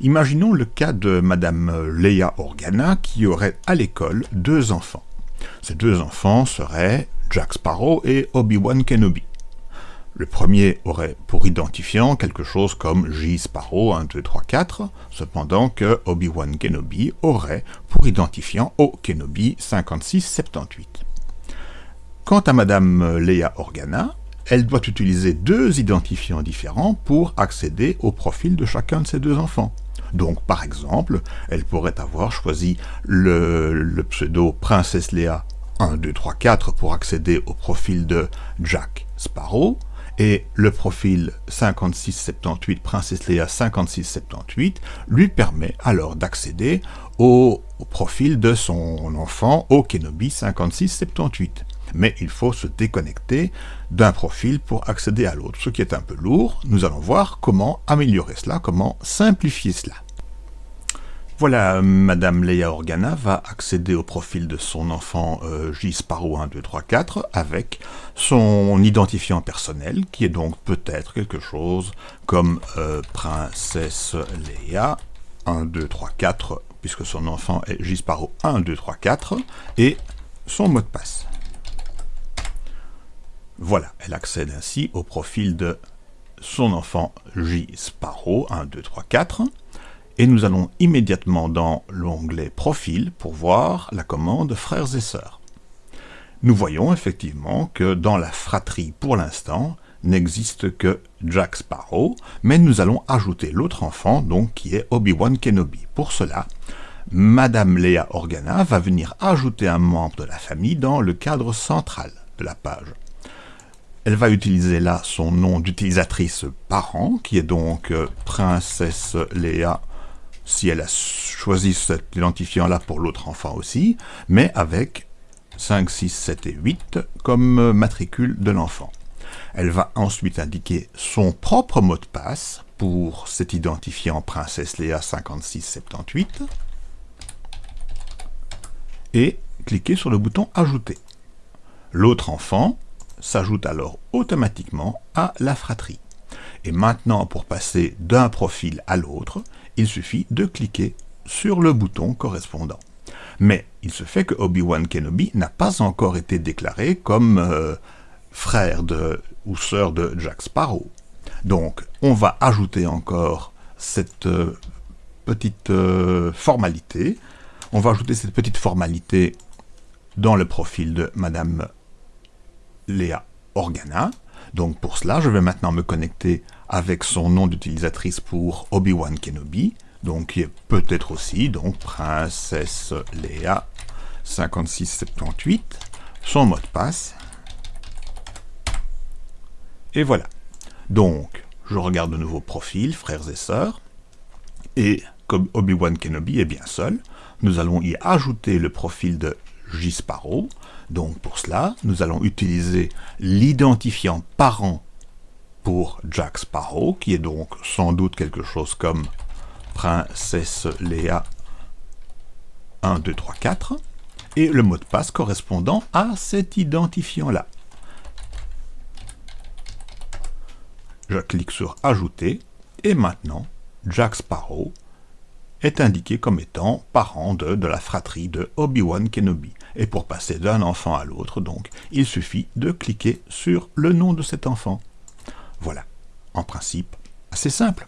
Imaginons le cas de Madame Leia Organa qui aurait à l'école deux enfants. Ces deux enfants seraient Jack Sparrow et Obi-Wan Kenobi. Le premier aurait pour identifiant quelque chose comme J. Sparrow 1, 2, 3, 4, cependant que Obi-Wan Kenobi aurait pour identifiant O. Kenobi 56, 78. Quant à Madame Leia Organa, elle doit utiliser deux identifiants différents pour accéder au profil de chacun de ses deux enfants. Donc, par exemple, elle pourrait avoir choisi le, pseudo Princesse Leia 1, 2, 3, 4 pour accéder au profil de Jack Sparrow, et le profil 5678 Princesse Leia 5678 lui permet alors d'accéder au, au, profil de son enfant au Kenobi 5678 mais il faut se déconnecter d'un profil pour accéder à l'autre, ce qui est un peu lourd. Nous allons voir comment améliorer cela, comment simplifier cela. Voilà, Madame Leia Organa va accéder au profil de son enfant euh, J. Sparrow 1, 2, 3, 4 avec son identifiant personnel, qui est donc peut-être quelque chose comme euh, Princesse Leia 1, 2, 3, 4, puisque son enfant est J. Sparrow 1, 2, 3, 4, et son mot de passe. Voilà, elle accède ainsi au profil de son enfant J. Sparrow, 1, 2, 3, 4, et nous allons immédiatement dans l'onglet Profil pour voir la commande Frères et Sœurs. Nous voyons effectivement que dans la fratrie, pour l'instant, n'existe que Jack Sparrow, mais nous allons ajouter l'autre enfant, donc qui est Obi-Wan Kenobi. Pour cela, Madame Léa Organa va venir ajouter un membre de la famille dans le cadre central de la page. Elle va utiliser là son nom d'utilisatrice parent, qui est donc euh, Princesse Léa, si elle a choisi cet identifiant-là pour l'autre enfant aussi, mais avec 5, 6, 7 et 8 comme euh, matricule de l'enfant. Elle va ensuite indiquer son propre mot de passe pour cet identifiant Princesse Léa 5678 et cliquer sur le bouton Ajouter. L'autre enfant s'ajoute alors automatiquement à la fratrie. Et maintenant, pour passer d'un profil à l'autre, il suffit de cliquer sur le bouton correspondant. Mais il se fait que Obi-Wan Kenobi n'a pas encore été déclaré comme euh, frère de, ou sœur de Jack Sparrow. Donc, on va ajouter encore cette euh, petite euh, formalité. On va ajouter cette petite formalité dans le profil de Madame Léa Organa. Donc pour cela, je vais maintenant me connecter avec son nom d'utilisatrice pour Obi-Wan Kenobi, donc qui est peut-être aussi donc Princesse Léa 5678, son mot de passe. Et voilà. Donc, je regarde de nouveau profil, frères et sœurs, et comme Obi-Wan Kenobi est bien seul, nous allons y ajouter le profil de J. Sparrow, donc pour cela, nous allons utiliser l'identifiant parent pour Jack Sparrow, qui est donc sans doute quelque chose comme Princesse Léa 1, 2, 3, 4, et le mot de passe correspondant à cet identifiant-là. Je clique sur Ajouter, et maintenant, Jack Sparrow est indiqué comme étant parent de, de la fratrie de Obi-Wan Kenobi. Et pour passer d'un enfant à l'autre, donc, il suffit de cliquer sur le nom de cet enfant. Voilà, en principe, assez simple.